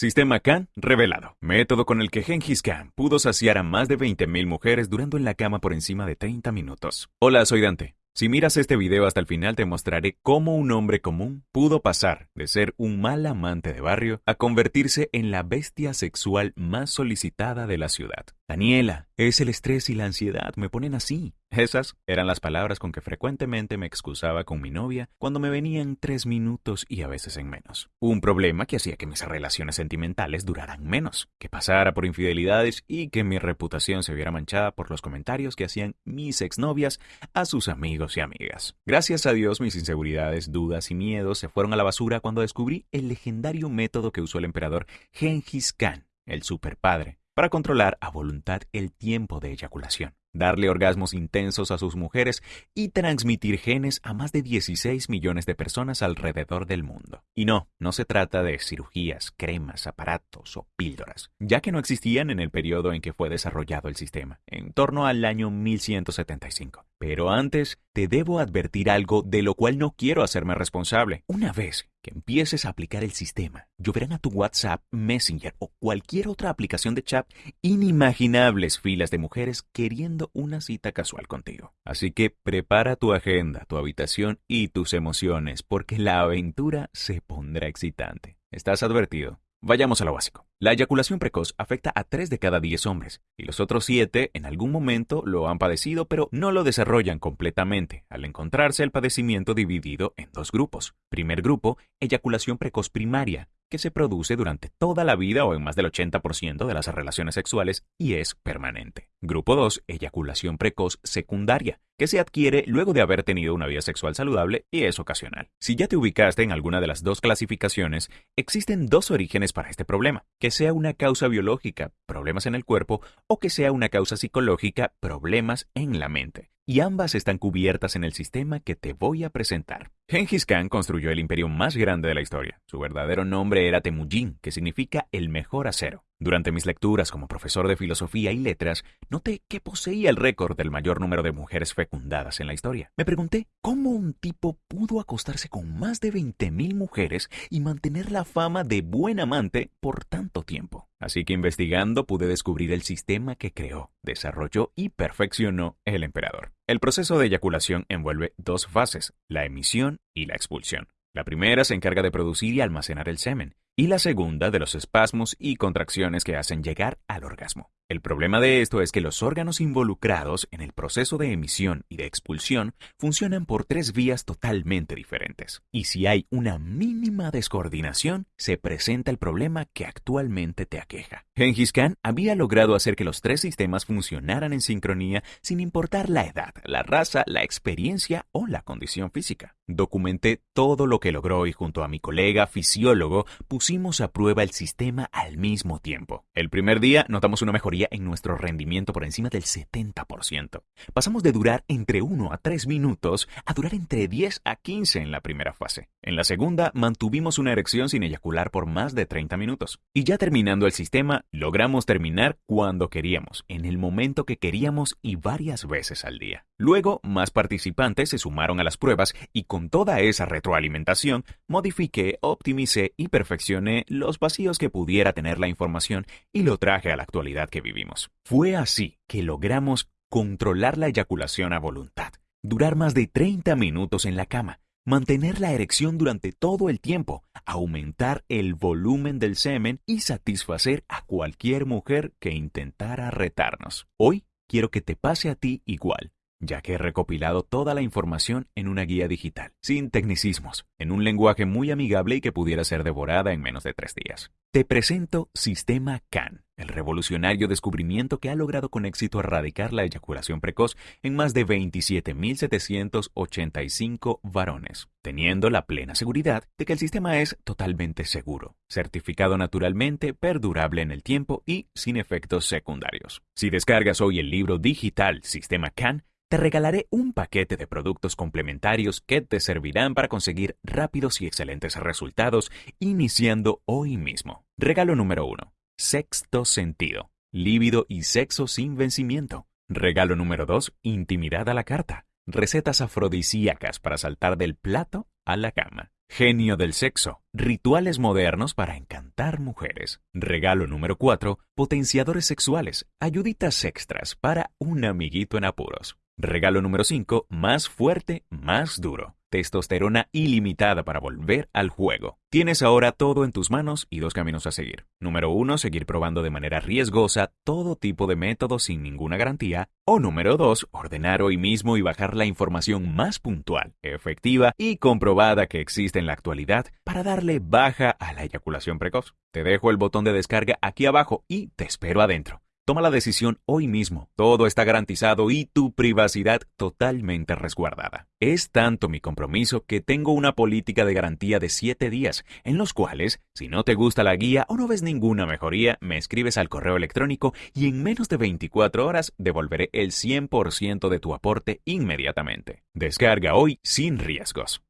Sistema Khan revelado. Método con el que Genghis Khan pudo saciar a más de 20.000 mujeres durando en la cama por encima de 30 minutos. Hola, soy Dante. Si miras este video hasta el final te mostraré cómo un hombre común pudo pasar de ser un mal amante de barrio a convertirse en la bestia sexual más solicitada de la ciudad. Daniela, es el estrés y la ansiedad, me ponen así. Esas eran las palabras con que frecuentemente me excusaba con mi novia cuando me venían tres minutos y a veces en menos. Un problema que hacía que mis relaciones sentimentales duraran menos, que pasara por infidelidades y que mi reputación se viera manchada por los comentarios que hacían mis exnovias a sus amigos y amigas. Gracias a Dios mis inseguridades, dudas y miedos se fueron a la basura cuando descubrí el legendario método que usó el emperador Genghis Khan, el superpadre, para controlar a voluntad el tiempo de eyaculación darle orgasmos intensos a sus mujeres y transmitir genes a más de 16 millones de personas alrededor del mundo. Y no, no se trata de cirugías, cremas, aparatos o píldoras, ya que no existían en el periodo en que fue desarrollado el sistema, en torno al año 1175. Pero antes, te debo advertir algo de lo cual no quiero hacerme responsable. Una vez que empieces a aplicar el sistema, lloverán a tu WhatsApp, Messenger o cualquier otra aplicación de chat inimaginables filas de mujeres queriendo una cita casual contigo. Así que prepara tu agenda, tu habitación y tus emociones, porque la aventura se pondrá excitante. Estás advertido. Vayamos a lo básico. La eyaculación precoz afecta a 3 de cada 10 hombres, y los otros 7 en algún momento lo han padecido, pero no lo desarrollan completamente, al encontrarse el padecimiento dividido en dos grupos. Primer grupo, eyaculación precoz primaria, que se produce durante toda la vida o en más del 80% de las relaciones sexuales y es permanente. Grupo 2, eyaculación precoz secundaria, que se adquiere luego de haber tenido una vida sexual saludable y es ocasional. Si ya te ubicaste en alguna de las dos clasificaciones, existen dos orígenes para este problema, que sea una causa biológica, problemas en el cuerpo, o que sea una causa psicológica, problemas en la mente y ambas están cubiertas en el sistema que te voy a presentar. Genghis Khan construyó el imperio más grande de la historia. Su verdadero nombre era Temujin, que significa el mejor acero. Durante mis lecturas como profesor de filosofía y letras, noté que poseía el récord del mayor número de mujeres fecundadas en la historia. Me pregunté cómo un tipo pudo acostarse con más de 20.000 mujeres y mantener la fama de buen amante por tanto tiempo. Así que investigando pude descubrir el sistema que creó, desarrolló y perfeccionó el emperador. El proceso de eyaculación envuelve dos fases, la emisión y la expulsión. La primera se encarga de producir y almacenar el semen, y la segunda de los espasmos y contracciones que hacen llegar al orgasmo. El problema de esto es que los órganos involucrados en el proceso de emisión y de expulsión funcionan por tres vías totalmente diferentes. Y si hay una mínima descoordinación, se presenta el problema que actualmente te aqueja. Genghis Khan había logrado hacer que los tres sistemas funcionaran en sincronía sin importar la edad, la raza, la experiencia o la condición física. Documenté todo lo que logró y junto a mi colega fisiólogo pusimos a prueba el sistema al mismo tiempo. El primer día notamos una mejoría en nuestro rendimiento por encima del 70%. Pasamos de durar entre 1 a 3 minutos a durar entre 10 a 15 en la primera fase. En la segunda, mantuvimos una erección sin eyacular por más de 30 minutos. Y ya terminando el sistema, logramos terminar cuando queríamos, en el momento que queríamos y varias veces al día. Luego, más participantes se sumaron a las pruebas y con toda esa retroalimentación, modifiqué, optimicé y perfeccioné los vacíos que pudiera tener la información y lo traje a la actualidad que vivimos. Fue así que logramos controlar la eyaculación a voluntad, durar más de 30 minutos en la cama, mantener la erección durante todo el tiempo, aumentar el volumen del semen y satisfacer a cualquier mujer que intentara retarnos. Hoy quiero que te pase a ti igual ya que he recopilado toda la información en una guía digital, sin tecnicismos, en un lenguaje muy amigable y que pudiera ser devorada en menos de tres días. Te presento Sistema CAN, el revolucionario descubrimiento que ha logrado con éxito erradicar la eyaculación precoz en más de 27.785 varones, teniendo la plena seguridad de que el sistema es totalmente seguro, certificado naturalmente, perdurable en el tiempo y sin efectos secundarios. Si descargas hoy el libro digital Sistema CAN, te regalaré un paquete de productos complementarios que te servirán para conseguir rápidos y excelentes resultados iniciando hoy mismo. Regalo número 1. Sexto sentido. Líbido y sexo sin vencimiento. Regalo número 2. Intimidad a la carta. Recetas afrodisíacas para saltar del plato a la cama. Genio del sexo. Rituales modernos para encantar mujeres. Regalo número 4. Potenciadores sexuales. Ayuditas extras para un amiguito en apuros. Regalo número 5. Más fuerte, más duro testosterona ilimitada para volver al juego. Tienes ahora todo en tus manos y dos caminos a seguir. Número uno, seguir probando de manera riesgosa todo tipo de métodos sin ninguna garantía. O número dos, ordenar hoy mismo y bajar la información más puntual, efectiva y comprobada que existe en la actualidad para darle baja a la eyaculación precoz. Te dejo el botón de descarga aquí abajo y te espero adentro. Toma la decisión hoy mismo. Todo está garantizado y tu privacidad totalmente resguardada. Es tanto mi compromiso que tengo una política de garantía de 7 días, en los cuales, si no te gusta la guía o no ves ninguna mejoría, me escribes al correo electrónico y en menos de 24 horas devolveré el 100% de tu aporte inmediatamente. Descarga hoy sin riesgos.